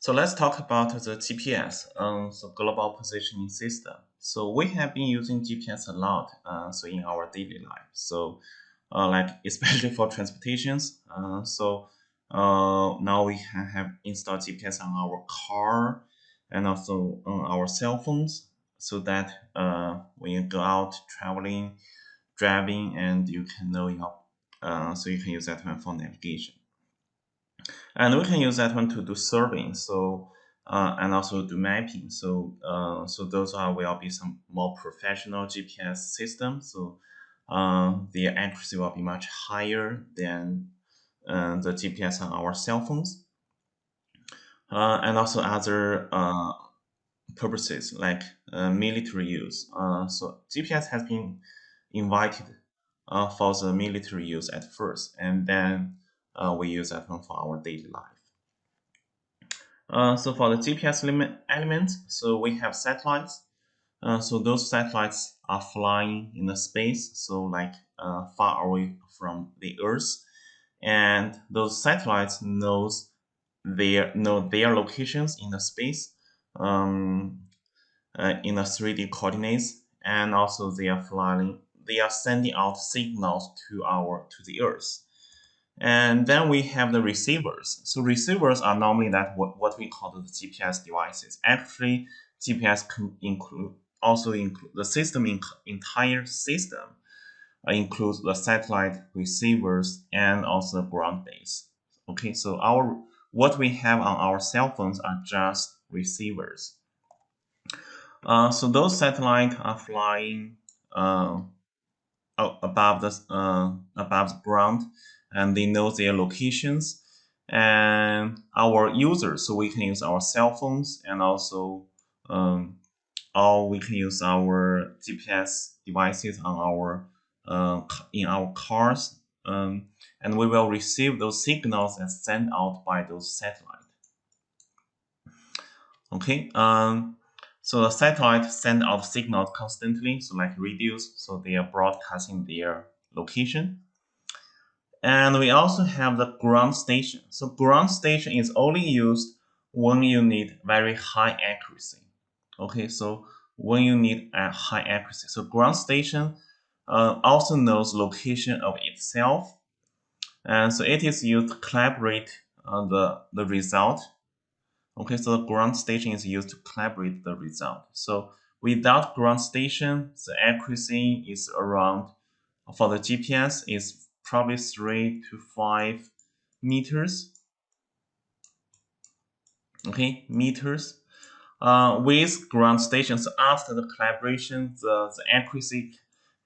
So let's talk about the GPS, um, so global positioning system. So we have been using GPS a lot, uh, so in our daily life. So uh, like especially for transportations. Uh, so uh, now we have installed GPS on our car and also on our cell phones, so that uh, when you go out traveling, driving, and you can know your, uh, so you can use that one for navigation. And we can use that one to do surveying. So uh, and also do mapping. So uh, so those are will be some more professional GPS systems. So uh, the accuracy will be much higher than uh, the GPS on our cell phones. Uh, and also other uh, purposes like military use. so GPS has been invited for the military use at first, and then uh, we use one for our daily life. Uh, so for the GPS element, so we have satellites. Uh, so those satellites are flying in the space, so like uh, far away from the Earth, and those satellites knows their know their locations in the space, um, uh, in the 3D coordinates, and also they are flying. They are sending out signals to our to the Earth. And then we have the receivers. So receivers are normally that what, what we call the GPS devices. Actually, GPS can include also include the system in, entire system uh, includes the satellite receivers and also the ground base. Okay, so our what we have on our cell phones are just receivers. Uh, so those satellites are flying uh, above the uh, above the ground and they know their locations and our users. So we can use our cell phones and also um, or we can use our GPS devices on our uh, in our cars um, and we will receive those signals and sent out by those satellites okay um, so the satellite send out signals constantly so like radios so they are broadcasting their location and we also have the ground station. So ground station is only used when you need very high accuracy. Okay, so when you need a high accuracy. So ground station uh, also knows location of itself. And so it is used to collaborate on the, the result. Okay, so the ground station is used to collaborate the result. So without ground station, the accuracy is around, for the GPS, is probably three to five meters. Okay, meters. Uh, with ground stations, after the collaboration, the, the accuracy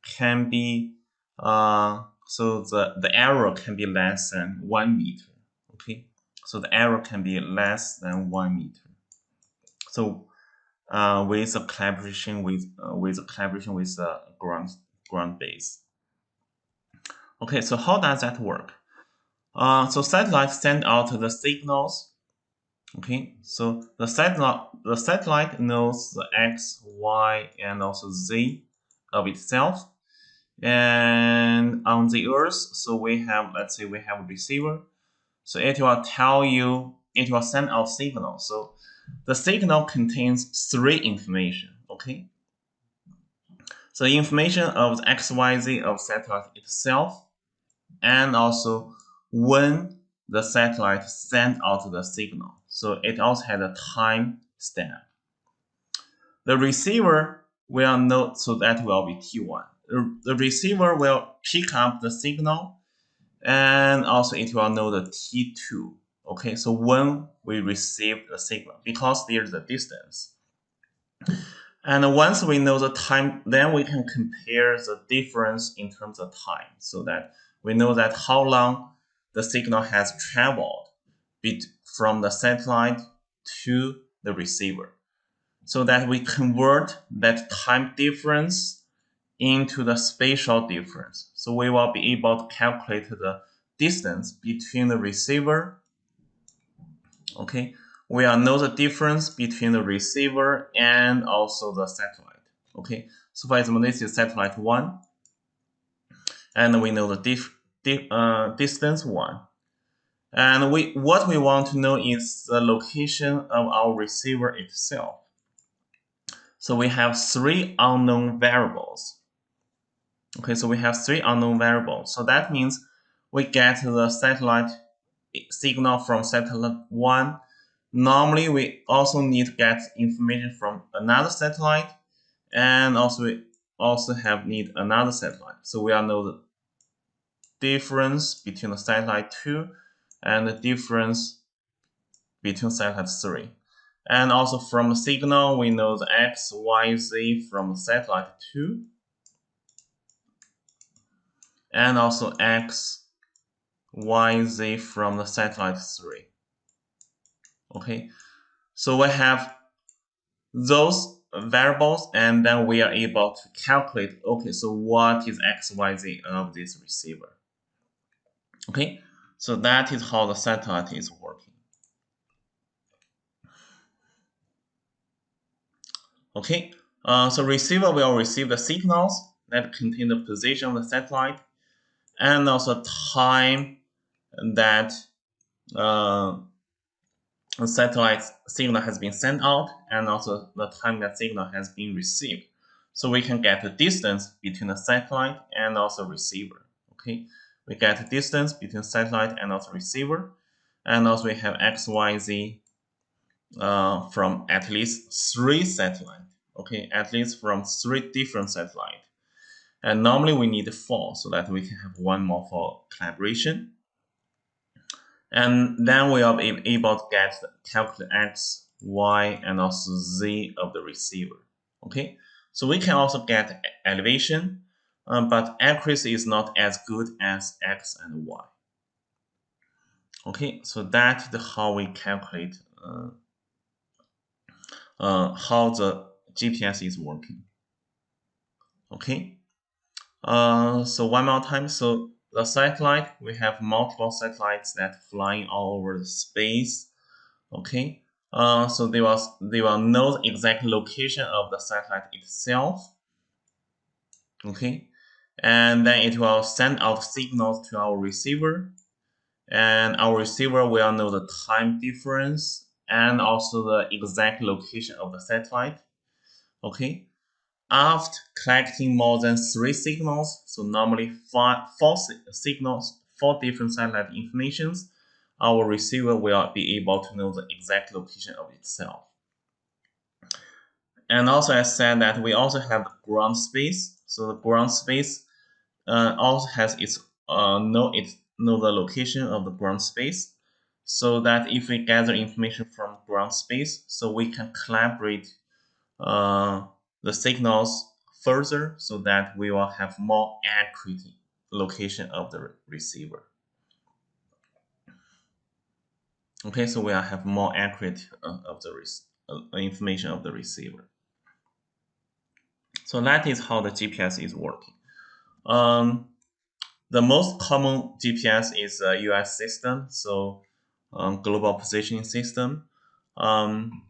can be uh, so the, the error can be less than one meter. Okay, so the error can be less than one meter. So uh, with a collaboration with uh, with a collaboration with the ground ground base. Okay, so how does that work? Uh, so satellites send out the signals. Okay, so the satellite the satellite knows the x, y, and also z of itself. And on the Earth, so we have let's say we have a receiver. So it will tell you it will send out signal. So the signal contains three information. Okay. So information of the XYZ of satellite itself, and also when the satellite sent out the signal. So it also had a time stamp. The receiver will know, so that will be T1. The receiver will pick up the signal and also it will know the T2. Okay, so when we receive the signal, because there's a distance. And once we know the time, then we can compare the difference in terms of time so that we know that how long the signal has traveled from the satellite to the receiver so that we convert that time difference into the spatial difference. So we will be able to calculate the distance between the receiver. Okay, we will know the difference between the receiver and also the satellite. Okay, so for example, this is satellite 1 and we know the dif, dif, uh, distance 1. And we what we want to know is the location of our receiver itself. So we have three unknown variables. Okay, so we have three unknown variables. So that means we get the satellite signal from satellite 1. Normally, we also need to get information from another satellite, and also we also have need another satellite. So we all know the difference between the satellite 2 and the difference between satellite 3. And also from the signal, we know the x, y, z from satellite 2. And also x, y, z from the satellite 3. Okay, so we have those variables and then we are able to calculate, okay, so what is x, y, z of this receiver. Okay, so that is how the satellite is working. Okay, uh, so receiver will receive the signals that contain the position of the satellite and also time that uh, the satellite signal has been sent out and also the time that signal has been received. So we can get the distance between the satellite and also receiver. Okay, we get the distance between satellite and also receiver, and also we have x, y, z uh, from at least three satellites. Okay, at least from three different satellites. And normally we need four so that we can have one more for collaboration. And then we are able to get the calculate x, y, and also z of the receiver. Okay, so we can also get elevation, um, but accuracy is not as good as x and y. Okay, so that is how we calculate uh, uh, how the GPS is working. Okay, uh, so one more time. So the satellite, we have multiple satellites that flying all over the space. Okay, uh, so they will they will know the exact location of the satellite itself. Okay, and then it will send out signals to our receiver, and our receiver will know the time difference and also the exact location of the satellite. Okay, after collecting more than three signals, so normally five, four signals, four different satellite informations, our receiver will be able to know the exact location of itself. And also I said that we also have ground space. So the ground space uh, also has its uh, know its know the location of the ground space so that if we gather information from ground space so we can collaborate uh, the signals further so that we will have more accurate location of the receiver. Okay, so we will have more accurate uh, of the uh, information of the receiver. So that is how the GPS is working. Um, the most common GPS is a US system, so um, global positioning system. Um,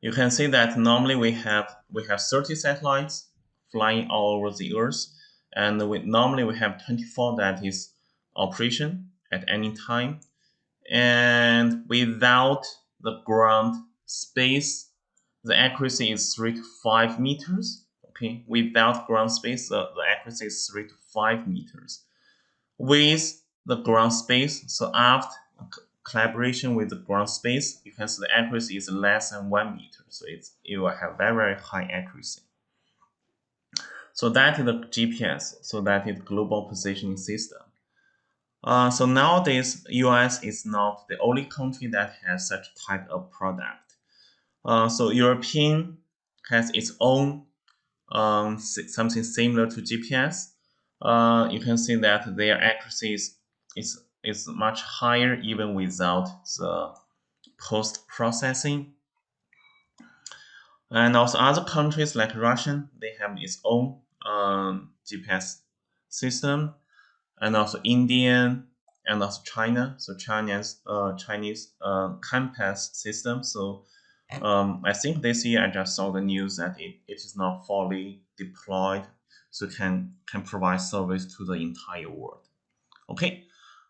you can see that normally we have we have 30 satellites flying all over the Earth, and we normally we have 24 that is operation at any time, and without the ground space, the accuracy is three to five meters. Okay, without ground space, the, the accuracy is three to five meters. With the ground space, so after collaboration with the ground space, you can see the accuracy is less than one meter. So it's, it will have very, very high accuracy. So that is the GPS. So that is global positioning system. Uh, so nowadays, US is not the only country that has such type of product. Uh, so European has its own um, something similar to GPS. Uh, you can see that their accuracy is, is is much higher even without the post-processing. And also other countries like Russian, they have its own um, GPS system, and also Indian and also China. So China's uh, Chinese uh, COMPASS system. So um, I think this year I just saw the news that it, it is not fully deployed, so can can provide service to the entire world. Okay,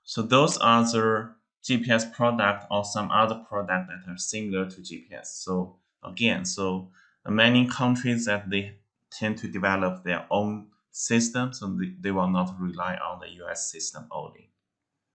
So those are the GPS product or some other product that are similar to GPS. So again, so many countries that they tend to develop their own system, so they, they will not rely on the US system only.